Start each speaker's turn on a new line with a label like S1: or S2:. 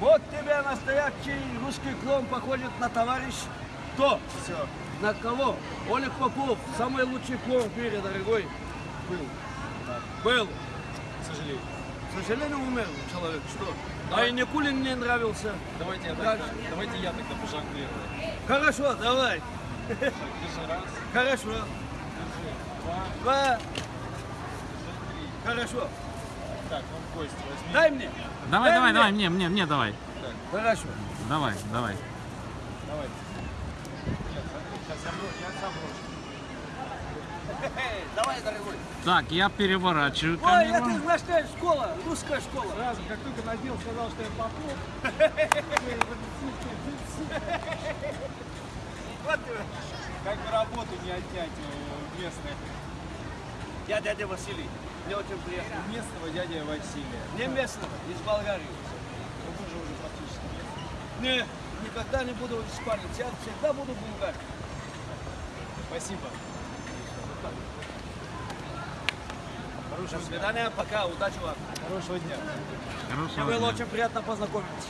S1: Вот тебе настоящий русский клон походит на товарищ. Кто?
S2: Все.
S1: На кого? Олег Попов, самый лучший клон в мире, дорогой.
S2: Был. Да.
S1: Был.
S2: К сожалению.
S1: К сожалению, умер человек. Что? А
S2: Давай.
S1: и Никулин мне нравился.
S2: Давайте я, тогда, давайте я тогда пожонглирую.
S1: Хорошо, давай.
S2: Так, держи раз,
S1: Хорошо.
S2: держи два,
S1: Два.
S2: держи три.
S1: Хорошо.
S2: Так, ну кость возьми.
S1: Дай мне.
S3: Давай,
S1: Дай
S3: давай,
S1: мне.
S3: давай, мне, мне, мне давай.
S2: Так,
S1: Хорошо.
S3: Давай, давай.
S2: давай. Сейчас я, я сам брошу.
S1: Давай, дорогой.
S3: Так, я переворачиваю
S1: Ой, это наша школа, русская школа.
S2: Сразу, как только надел, сказал, что я попов.
S1: Вот.
S2: Как бы работу не отнять у местных.
S1: Я дядя Василий. Мне очень приятно.
S2: Местного дядя Василия.
S1: Не местного, из Болгарии.
S2: Ну, вы же уже практически местный.
S1: Не, никогда не буду испанец. Я всегда буду булгар.
S2: Спасибо.
S1: До
S2: Хорошего дня.
S1: свидания, пока, удачи вам.
S2: Хорошего дня.
S3: Хорошего
S1: Было
S3: дня.
S1: очень приятно познакомиться.